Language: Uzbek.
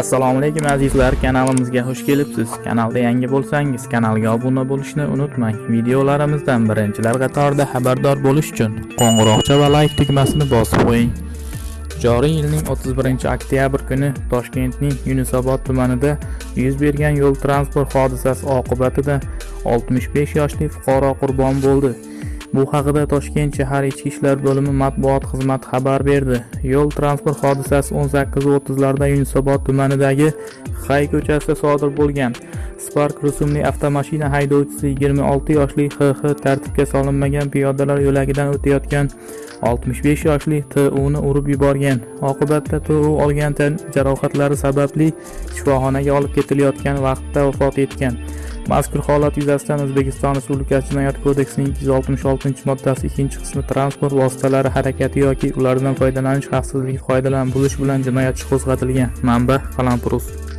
assalomu alaykum azizlar. Kanalimizga xush kelibsiz. Kanalda yangi bo'lsangiz kanalga obuna bo'lishni unutmang. Videolarimizdan birinchilar qatorida xabardor bo'lish uchun qo'ng'iroqcha va layk tugmasini bosib qo'ying. Joriy yilning 31 oktyabr kuni toshkentning yunusobod tumanida yuz bergan yo'l transport hodisasi oqibatida 65 yoshli fuqaro qurbon bo'ldi. Bu haqida toshkent shahar ichki ishlar bo'limi matbuot xizmati xabar berdi. Yo'l transport hodisasi 18:30 larda yunusobod tumanidagi xay ko'chasida sodir bo'lgan. Spark rusumli avtomashina haydovchisi 26 yoshli xx tartibga solinmagan piyodalar yo'lagidan o'tayotgan 65 yoshli TUni urib yuborgan. Oqibatda TU olgan tan jarohatlari sababli shifoxonaga olib ketilayotgan vaqtda vafot etgan. Mazkur holat yuzasidan o'zbekiston respublikasi jinoyat kodeksining 266 moddasi 2-qismi transport vositalari harakati yoki ulardan foydalanish xavfsizligi qoidalarini buzish bilan jinoyat ishi qo'zg'atilgan. Manba qalampirus